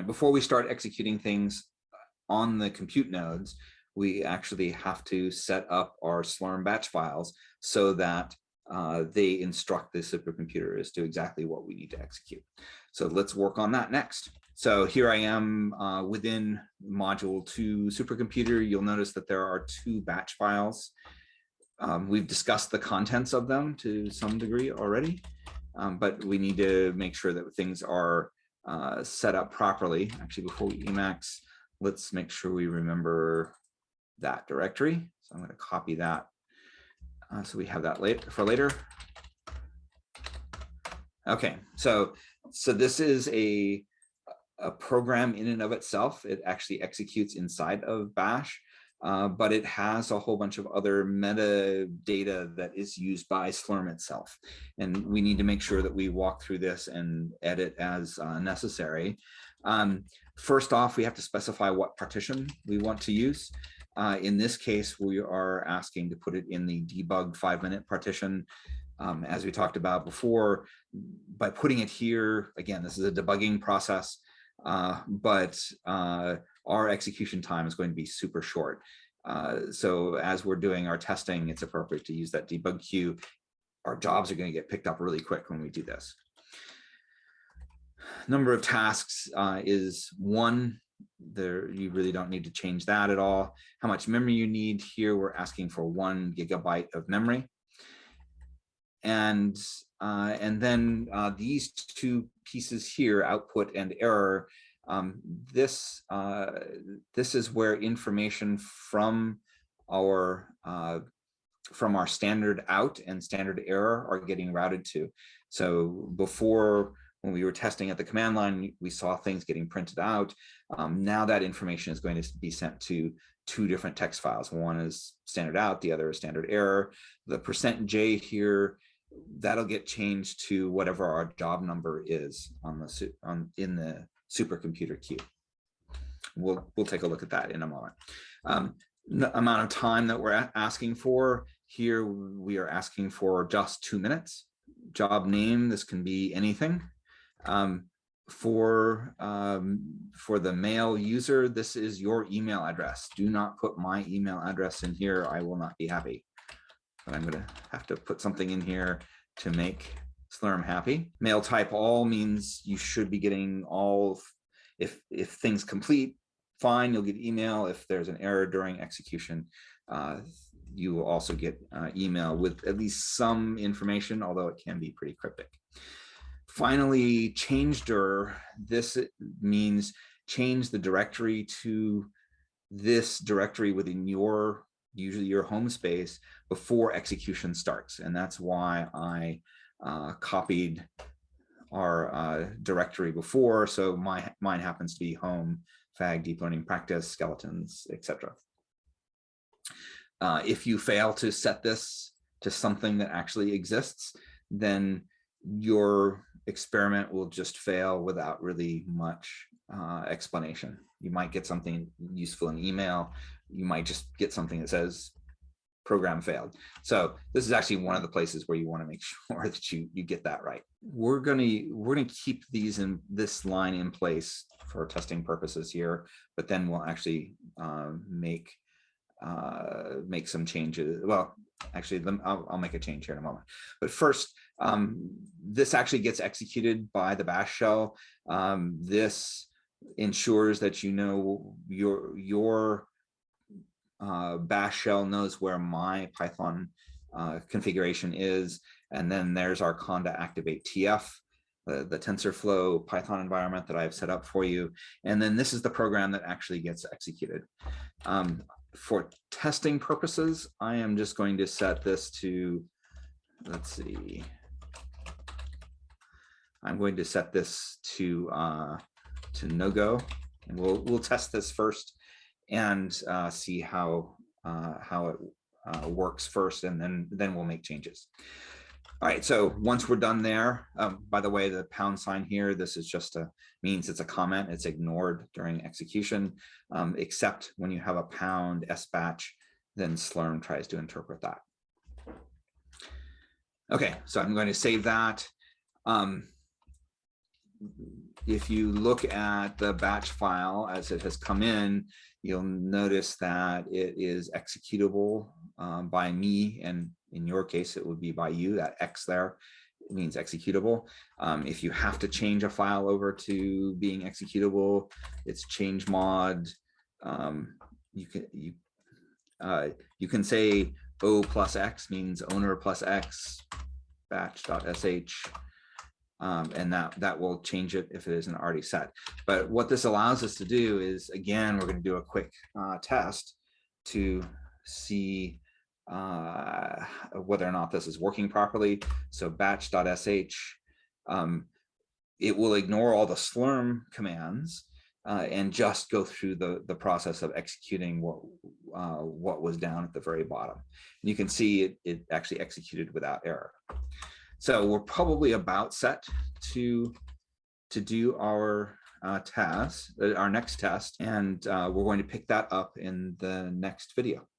And before we start executing things on the compute nodes, we actually have to set up our Slurm batch files so that uh, they instruct the supercomputer as to exactly what we need to execute. So let's work on that next. So here I am uh, within module two supercomputer. You'll notice that there are two batch files. Um, we've discussed the contents of them to some degree already, um, but we need to make sure that things are uh, set up properly. Actually, before we Emacs, let's make sure we remember that directory. So I'm going to copy that uh, so we have that later for later. Okay, so so this is a a program in and of itself. It actually executes inside of Bash, uh, but it has a whole bunch of other metadata that is used by Slurm itself. And we need to make sure that we walk through this and edit as uh, necessary. Um, first off, we have to specify what partition we want to use. Uh, in this case, we are asking to put it in the debug five minute partition. Um, as we talked about before, by putting it here, again, this is a debugging process, uh, but uh, our execution time is going to be super short. Uh, so as we're doing our testing, it's appropriate to use that debug queue. Our jobs are going to get picked up really quick when we do this. Number of tasks uh, is one there you really don't need to change that at all. How much memory you need here, we're asking for one gigabyte of memory. And, uh, and then uh, these two pieces here, output and error, um, this, uh, this is where information from our, uh, from our standard out and standard error are getting routed to. So before when we were testing at the command line, we saw things getting printed out. Um, now that information is going to be sent to two different text files. One is standard out, the other is standard error. The percent %J here, that'll get changed to whatever our job number is on the on in the supercomputer queue. We'll we'll take a look at that in a moment. Um, amount of time that we're asking for here, we are asking for just two minutes. Job name, this can be anything. Um, for um, for the mail user, this is your email address. Do not put my email address in here. I will not be happy. But I'm going to have to put something in here to make Slurm happy. Mail type all means you should be getting all. If if things complete, fine, you'll get email. If there's an error during execution, uh, you will also get uh, email with at least some information, although it can be pretty cryptic. Finally, changedir, this means change the directory to this directory within your, usually your home space before execution starts. And that's why I uh, copied our uh, directory before. So my mine happens to be home, fag, deep learning practice, skeletons, etc. Uh, if you fail to set this to something that actually exists, then your experiment will just fail without really much uh, explanation. You might get something useful in email. You might just get something that says program failed. So this is actually one of the places where you want to make sure that you you get that right. We're going to we're going to keep these in this line in place for testing purposes here, but then we'll actually uh, make uh, make some changes. Well, actually, I'll, I'll, make a change here in a moment. But first, um, this actually gets executed by the bash shell. Um, this ensures that you know your your uh, bash shell knows where my Python uh, configuration is. And then there's our conda activate TF, the, the TensorFlow Python environment that I've set up for you. And then this is the program that actually gets executed. Um, for testing purposes, I am just going to set this to, let's see, I'm going to set this to uh, to no go, and we'll we'll test this first and uh, see how uh, how it uh, works first, and then then we'll make changes. All right, so once we're done there, um, by the way, the pound sign here, this is just a means it's a comment. It's ignored during execution, um, except when you have a pound S batch, then Slurm tries to interpret that. Okay, so I'm going to save that. Um, if you look at the batch file as it has come in, you'll notice that it is executable um, by me. And in your case, it would be by you, that X there means executable. Um, if you have to change a file over to being executable, it's change mod. Um, you can you uh, you can say O plus X means owner plus X batch.sh. Um, and that that will change it if it isn't already set. But what this allows us to do is, again, we're going to do a quick uh, test to see uh, whether or not this is working properly. So batch.sh, um, it will ignore all the slurm commands uh, and just go through the, the process of executing what, uh, what was down at the very bottom. And you can see it, it actually executed without error. So we're probably about set to, to do our uh, task, uh, our next test, and uh, we're going to pick that up in the next video.